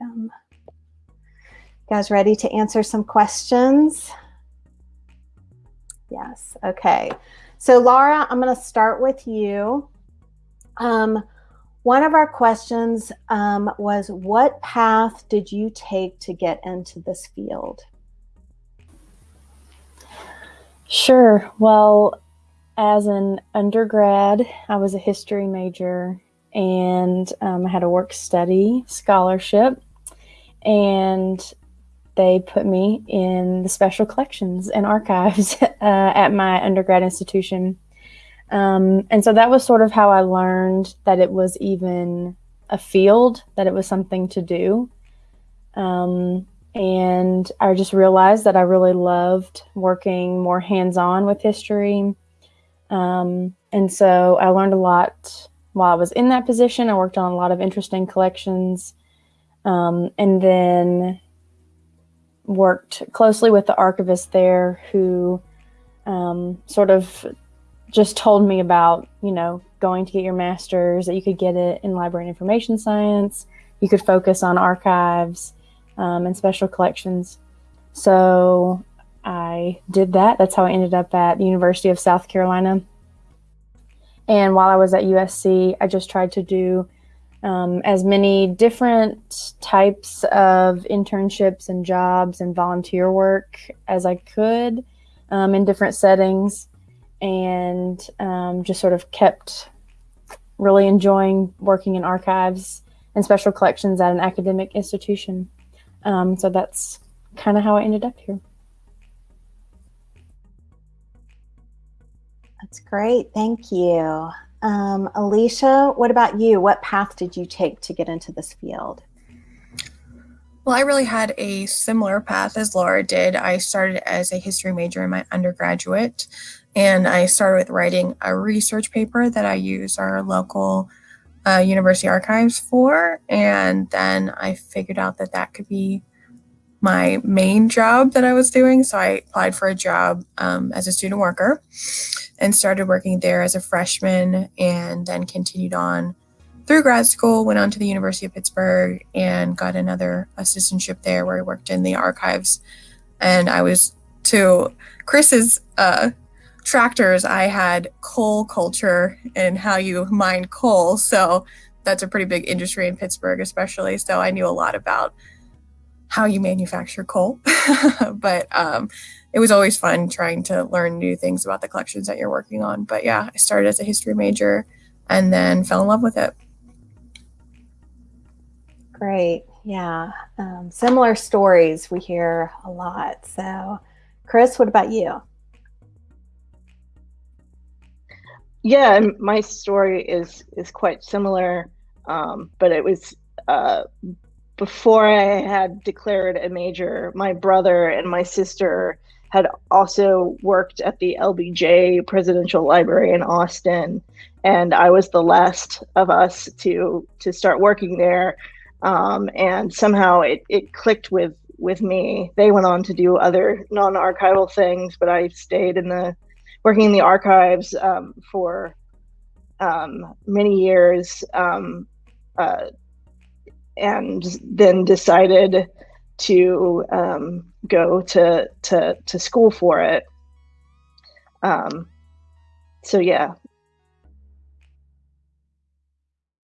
welcome. You guys ready to answer some questions? Yes, okay. So Laura, I'm gonna start with you. Um, one of our questions um, was, what path did you take to get into this field? Sure. Well, as an undergrad, I was a history major and um, I had a work study scholarship. And they put me in the special collections and archives uh, at my undergrad institution. Um, and so that was sort of how I learned that it was even a field, that it was something to do. Um, and I just realized that I really loved working more hands on with history. Um, and so I learned a lot while I was in that position. I worked on a lot of interesting collections. Um, and then worked closely with the archivist there who um, sort of just told me about, you know, going to get your master's, that you could get it in library and information science. You could focus on archives um, and special collections. So I did that. That's how I ended up at the University of South Carolina. And while I was at USC, I just tried to do um, as many different types of internships and jobs and volunteer work as I could um, in different settings and um, just sort of kept really enjoying working in archives and special collections at an academic institution. Um, so that's kind of how I ended up here. That's great. Thank you. Um, Alicia, what about you? What path did you take to get into this field? Well, I really had a similar path as Laura did. I started as a history major in my undergraduate, and I started with writing a research paper that I use our local uh, university archives for. And then I figured out that that could be my main job that I was doing. So I applied for a job um, as a student worker and started working there as a freshman and then continued on through grad school, went on to the University of Pittsburgh and got another assistantship there where I worked in the archives. And I was to Chris's uh, tractors, I had coal culture and how you mine coal. So that's a pretty big industry in Pittsburgh, especially. So I knew a lot about how you manufacture coal. but um, it was always fun trying to learn new things about the collections that you're working on. But yeah, I started as a history major and then fell in love with it. Great. Yeah. Um, similar stories we hear a lot. So, Chris, what about you? yeah, my story is is quite similar, um, but it was uh, before I had declared a major. My brother and my sister had also worked at the LBJ Presidential Library in Austin, and I was the last of us to to start working there. Um, and somehow it, it clicked with with me. They went on to do other non archival things, but I stayed in the working in the archives um, for um, many years um, uh, and then decided to um, go to, to, to school for it. Um, so yeah,